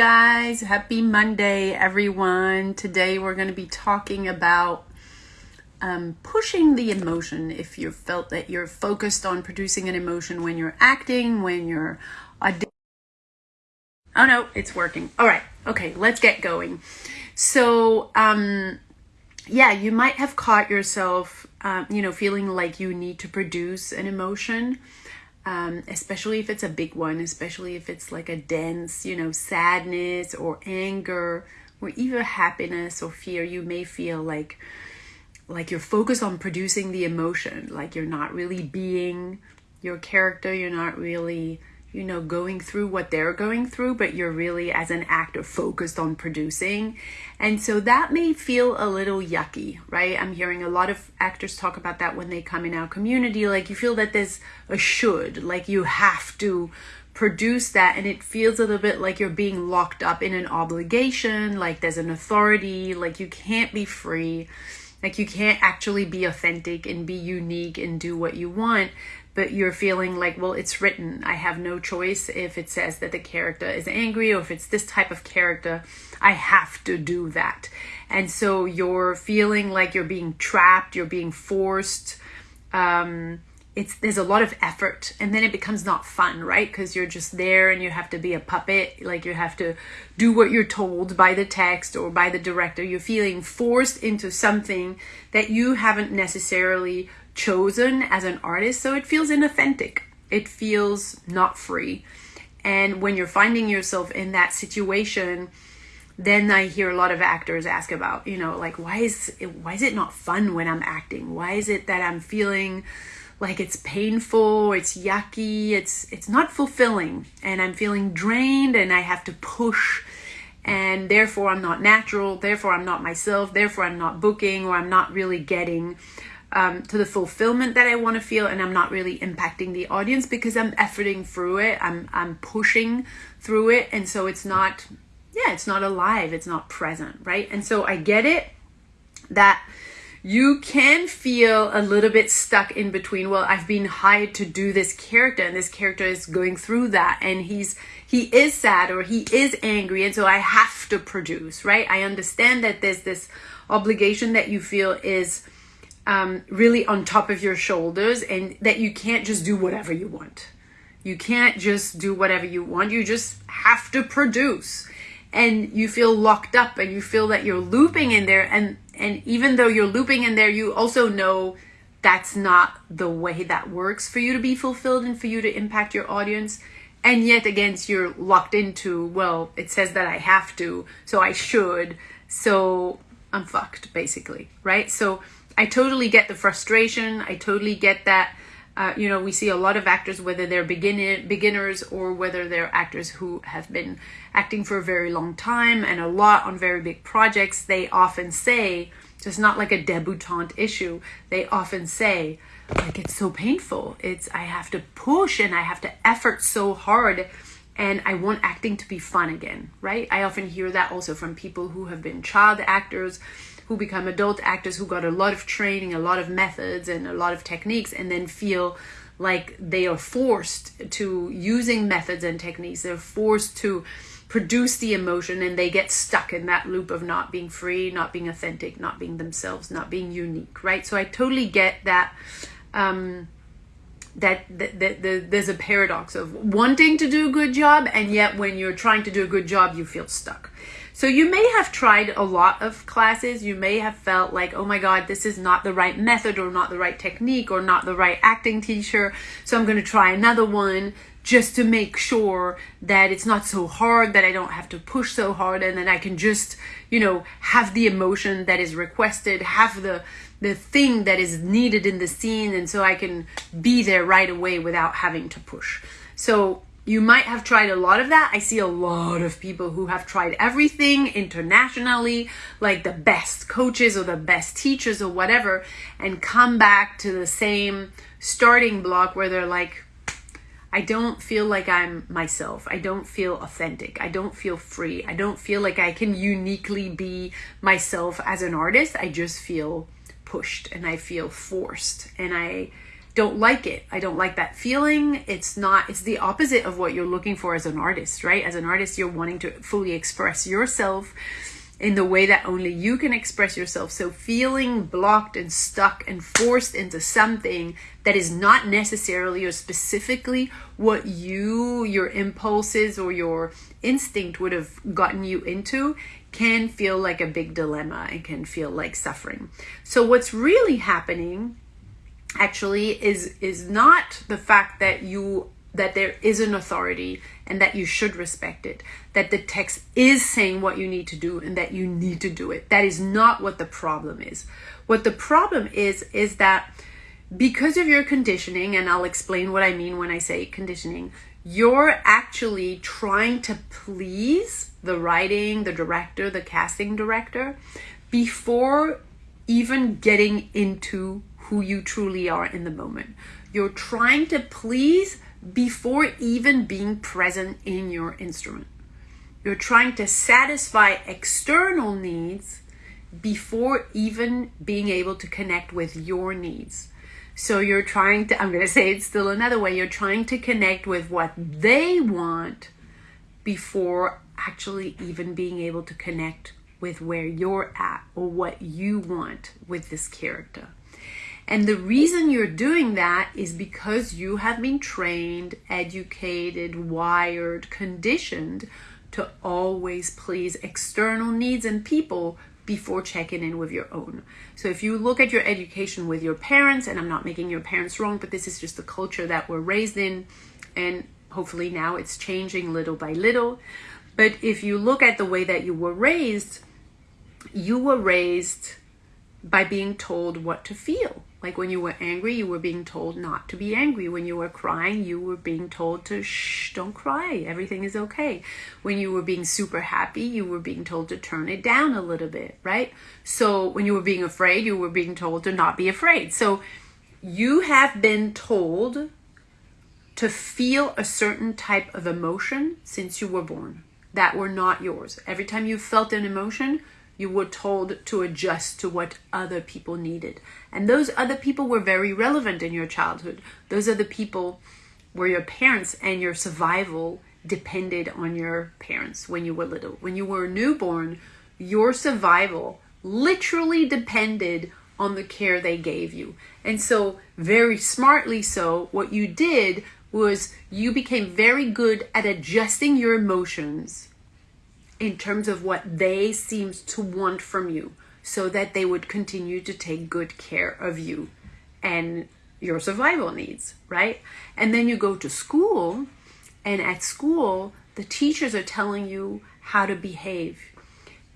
guys. Happy Monday, everyone. Today we're going to be talking about um, pushing the emotion. If you felt that you're focused on producing an emotion when you're acting, when you're. Oh no, it's working. All right. Okay, let's get going. So, um, yeah, you might have caught yourself, um, you know, feeling like you need to produce an emotion um, especially if it's a big one, especially if it's like a dense, you know, sadness or anger or even happiness or fear, you may feel like like you're focused on producing the emotion, like you're not really being your character, you're not really you know, going through what they're going through, but you're really, as an actor, focused on producing. And so that may feel a little yucky, right? I'm hearing a lot of actors talk about that when they come in our community. Like you feel that there's a should, like you have to produce that, and it feels a little bit like you're being locked up in an obligation, like there's an authority, like you can't be free. Like you can't actually be authentic and be unique and do what you want but you're feeling like, well, it's written. I have no choice if it says that the character is angry or if it's this type of character, I have to do that. And so you're feeling like you're being trapped, you're being forced. Um, it's there's a lot of effort and then it becomes not fun right because you're just there and you have to be a puppet like you have to do what you're told by the text or by the director you're feeling forced into something that you haven't necessarily chosen as an artist, so it feels inauthentic. It feels not free. And when you're finding yourself in that situation, then I hear a lot of actors ask about, you know, like why is it, why is it not fun when I'm acting? Why is it that I'm feeling like it's painful, it's yucky, it's it's not fulfilling and I'm feeling drained and I have to push and therefore I'm not natural, therefore I'm not myself, therefore I'm not booking or I'm not really getting um, to the fulfillment that I want to feel, and I'm not really impacting the audience because I'm efforting through it. I'm I'm pushing through it, and so it's not, yeah, it's not alive. It's not present, right? And so I get it that you can feel a little bit stuck in between. Well, I've been hired to do this character, and this character is going through that, and he's he is sad or he is angry, and so I have to produce, right? I understand that there's this obligation that you feel is um, really on top of your shoulders and that you can't just do whatever you want. You can't just do whatever you want. You just have to produce. And you feel locked up and you feel that you're looping in there. And, and even though you're looping in there, you also know that's not the way that works for you to be fulfilled and for you to impact your audience. And yet, again, you're locked into, well, it says that I have to, so I should. So I'm fucked, basically, right? So I totally get the frustration. I totally get that. Uh, you know, we see a lot of actors, whether they're beginner, beginners or whether they're actors who have been acting for a very long time and a lot on very big projects. They often say, it's not like a debutante issue. They often say, like, it's so painful. It's, I have to push and I have to effort so hard and I want acting to be fun again, right? I often hear that also from people who have been child actors who become adult actors who got a lot of training, a lot of methods, and a lot of techniques, and then feel like they are forced to using methods and techniques. They're forced to produce the emotion and they get stuck in that loop of not being free, not being authentic, not being themselves, not being unique, right? So I totally get that. Um, that, that, that, there's a paradox of wanting to do a good job and yet when you're trying to do a good job you feel stuck so you may have tried a lot of classes. You may have felt like, oh my God, this is not the right method or not the right technique or not the right acting teacher. So I'm going to try another one just to make sure that it's not so hard, that I don't have to push so hard, and then I can just, you know, have the emotion that is requested, have the the thing that is needed in the scene, and so I can be there right away without having to push. So you might have tried a lot of that. I see a lot of people who have tried everything internationally, like the best coaches or the best teachers or whatever, and come back to the same starting block where they're like, I don't feel like I'm myself. I don't feel authentic. I don't feel free. I don't feel like I can uniquely be myself as an artist. I just feel pushed and I feel forced and I don't like it. I don't like that feeling. It's not, it's the opposite of what you're looking for as an artist, right? As an artist, you're wanting to fully express yourself in the way that only you can express yourself. So feeling blocked and stuck and forced into something that is not necessarily or specifically what you, your impulses or your instinct would have gotten you into can feel like a big dilemma and can feel like suffering. So what's really happening actually is is not the fact that you that there is an authority and that you should respect it that the text is saying what you need to do and that you need to do it that is not what the problem is what the problem is is that because of your conditioning and I'll explain what I mean when I say conditioning you're actually trying to please the writing the director the casting director before even getting into who you truly are in the moment. You're trying to please before even being present in your instrument. You're trying to satisfy external needs before even being able to connect with your needs. So you're trying to, I'm going to say it still another way, you're trying to connect with what they want before actually even being able to connect with where you're at or what you want with this character. And the reason you're doing that is because you have been trained, educated, wired, conditioned to always please external needs and people before checking in with your own. So if you look at your education with your parents, and I'm not making your parents wrong, but this is just the culture that we're raised in, and hopefully now it's changing little by little. But if you look at the way that you were raised, you were raised by being told what to feel. Like when you were angry, you were being told not to be angry. When you were crying, you were being told to shh, don't cry. Everything is okay. When you were being super happy, you were being told to turn it down a little bit, right? So when you were being afraid, you were being told to not be afraid. So you have been told to feel a certain type of emotion since you were born that were not yours. Every time you felt an emotion, you were told to adjust to what other people needed. And those other people were very relevant in your childhood. Those are the people were your parents and your survival depended on your parents when you were little. When you were a newborn, your survival literally depended on the care they gave you. And so, very smartly so, what you did was you became very good at adjusting your emotions in terms of what they seemed to want from you so that they would continue to take good care of you and your survival needs, right? And then you go to school, and at school, the teachers are telling you how to behave.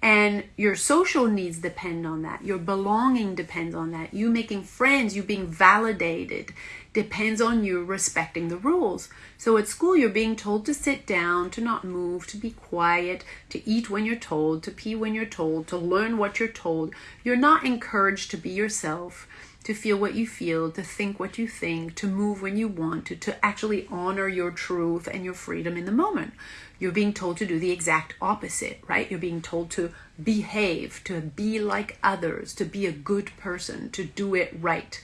And your social needs depend on that. Your belonging depends on that. You making friends, you being validated, depends on you respecting the rules. So at school, you're being told to sit down, to not move, to be quiet, to eat when you're told, to pee when you're told, to learn what you're told. You're not encouraged to be yourself, to feel what you feel, to think what you think, to move when you want to, to actually honor your truth and your freedom in the moment. You're being told to do the exact opposite, right? You're being told to behave, to be like others, to be a good person, to do it right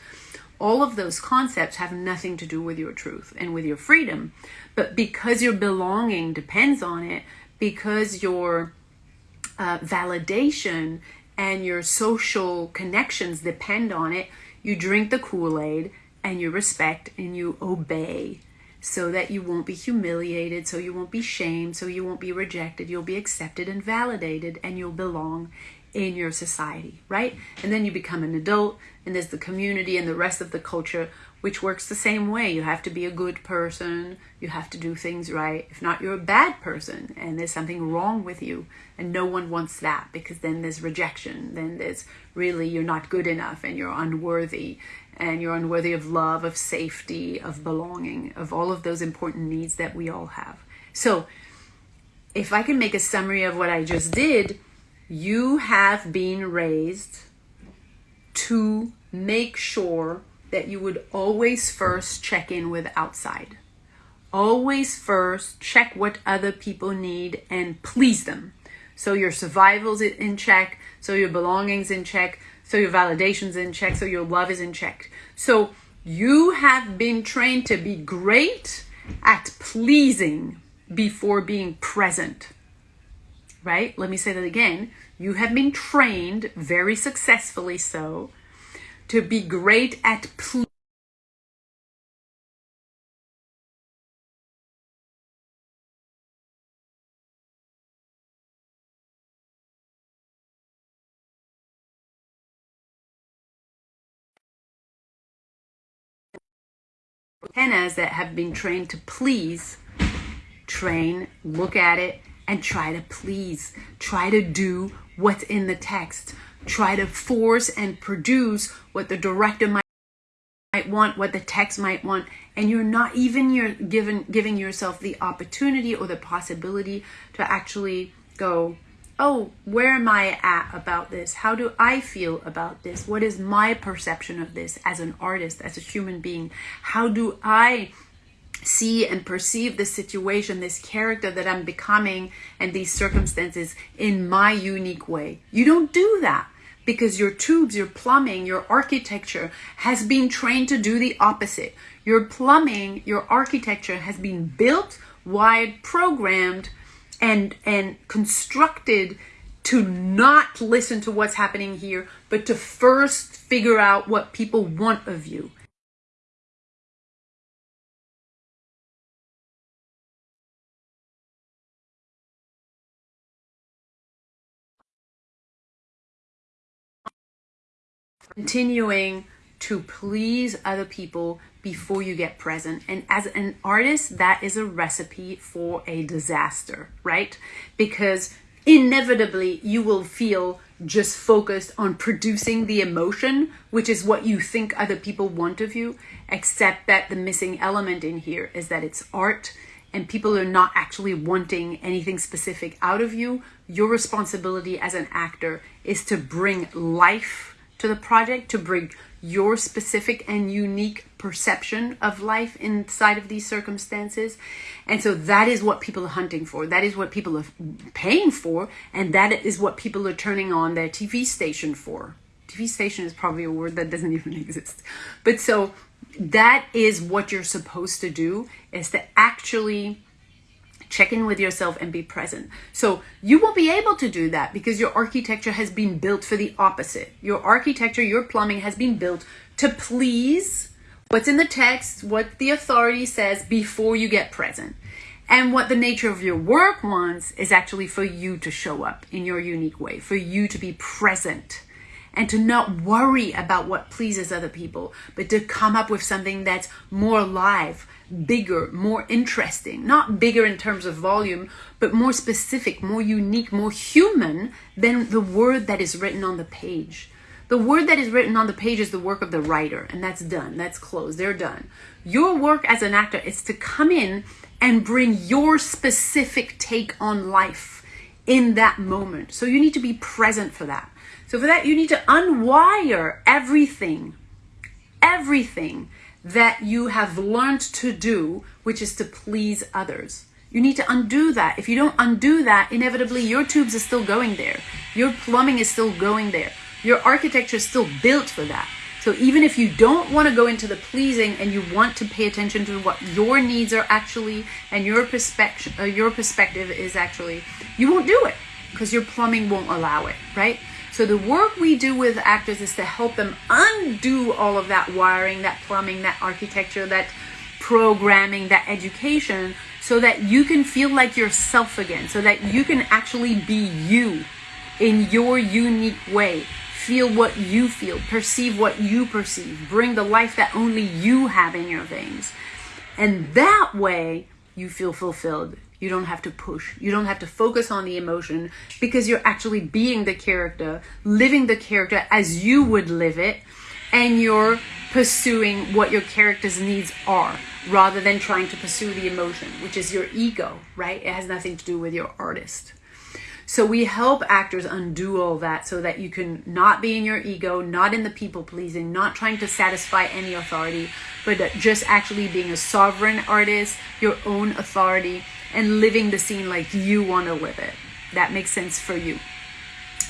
all of those concepts have nothing to do with your truth and with your freedom. But because your belonging depends on it, because your uh, validation and your social connections depend on it, you drink the Kool Aid and you respect and you obey so that you won't be humiliated, so you won't be shamed, so you won't be rejected. You'll be accepted and validated, and you'll belong in your society, right? And then you become an adult, and there's the community and the rest of the culture, which works the same way. You have to be a good person, you have to do things right. If not, you're a bad person, and there's something wrong with you. And no one wants that because then there's rejection. Then there's really you're not good enough and you're unworthy. And you're unworthy of love, of safety, of belonging, of all of those important needs that we all have. So, if I can make a summary of what I just did, you have been raised to make sure that you would always first check in with outside. Always first check what other people need and please them. So your survival's in check, so your belongings in check, so your validation's in check, so your love is in check. So You have been trained to be great at pleasing before being present. Right? Let me say that again. You have been trained, very successfully so, to be great at pleasing antennas that have been trained to please train, look at it, and try to please. Try to do what's in the text. Try to force and produce what the director might might want, what the text might want, and you're not even you're given giving yourself the opportunity or the possibility to actually go, oh, where am I at about this? How do I feel about this? What is my perception of this as an artist, as a human being? How do I see and perceive this situation, this character that I'm becoming, and these circumstances in my unique way? You don't do that because your tubes, your plumbing, your architecture has been trained to do the opposite. Your plumbing, your architecture has been built, wired, programmed and and constructed to not listen to what's happening here, but to first figure out what people want of you. Continuing to please other people before you get present. And as an artist, that is a recipe for a disaster, right? Because inevitably you will feel just focused on producing the emotion, which is what you think other people want of you, except that the missing element in here is that it's art and people are not actually wanting anything specific out of you. Your responsibility as an actor is to bring life to the project, to bring your specific and unique perception of life inside of these circumstances. And so that is what people are hunting for. That is what people are paying for. And that is what people are turning on their TV station for. TV station is probably a word that doesn't even exist. But so that is what you're supposed to do is to actually check in with yourself and be present. So you won't be able to do that because your architecture has been built for the opposite. Your architecture, your plumbing has been built to please what's in the text, what the authority says before you get present. And what the nature of your work wants is actually for you to show up in your unique way, for you to be present and to not worry about what pleases other people, but to come up with something that's more alive, bigger, more interesting, not bigger in terms of volume, but more specific, more unique, more human than the word that is written on the page. The word that is written on the page is the work of the writer, and that's done, that's closed, they're done. Your work as an actor is to come in and bring your specific take on life in that moment. So you need to be present for that. So for that, you need to unwire everything, everything that you have learned to do, which is to please others. You need to undo that. If you don't undo that, inevitably your tubes are still going there. Your plumbing is still going there. Your architecture is still built for that. So even if you don't want to go into the pleasing and you want to pay attention to what your needs are actually and your perspective, uh, your perspective is actually, you won't do it because your plumbing won't allow it, right? So the work we do with actors is to help them undo all of that wiring, that plumbing, that architecture, that programming, that education, so that you can feel like yourself again, so that you can actually be you in your unique way. Feel what you feel, perceive what you perceive, bring the life that only you have in your veins. And that way, you feel fulfilled. You don't have to push. You don't have to focus on the emotion because you're actually being the character, living the character as you would live it, and you're pursuing what your character's needs are rather than trying to pursue the emotion, which is your ego, right? It has nothing to do with your artist. So we help actors undo all that so that you can not be in your ego, not in the people pleasing, not trying to satisfy any authority, but just actually being a sovereign artist, your own authority, and living the scene like you want to live it. That makes sense for you,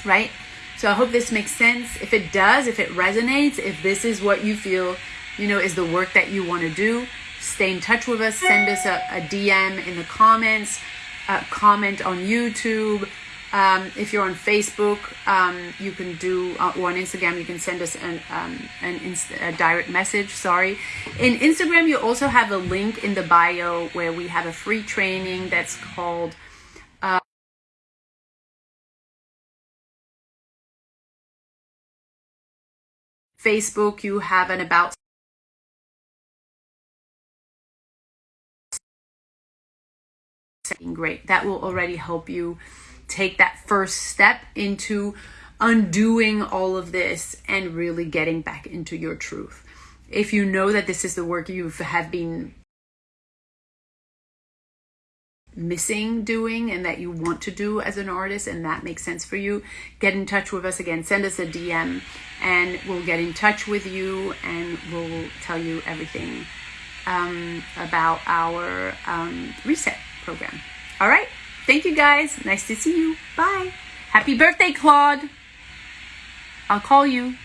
right? So I hope this makes sense. If it does, if it resonates, if this is what you feel you know, is the work that you want to do, stay in touch with us. Send us a, a DM in the comments, uh, comment on YouTube. Um, if you're on Facebook, um, you can do, uh, or on Instagram, you can send us an, um, an inst- a direct message. Sorry. In Instagram, you also have a link in the bio where we have a free training that's called Facebook, you have an about great. That will already help you take that first step into undoing all of this and really getting back into your truth. If you know that this is the work you have been missing doing and that you want to do as an artist and that makes sense for you, get in touch with us again. Send us a DM and we'll get in touch with you and we'll tell you everything um, about our um, reset program. All right. Thank you guys. Nice to see you. Bye. Happy birthday, Claude. I'll call you.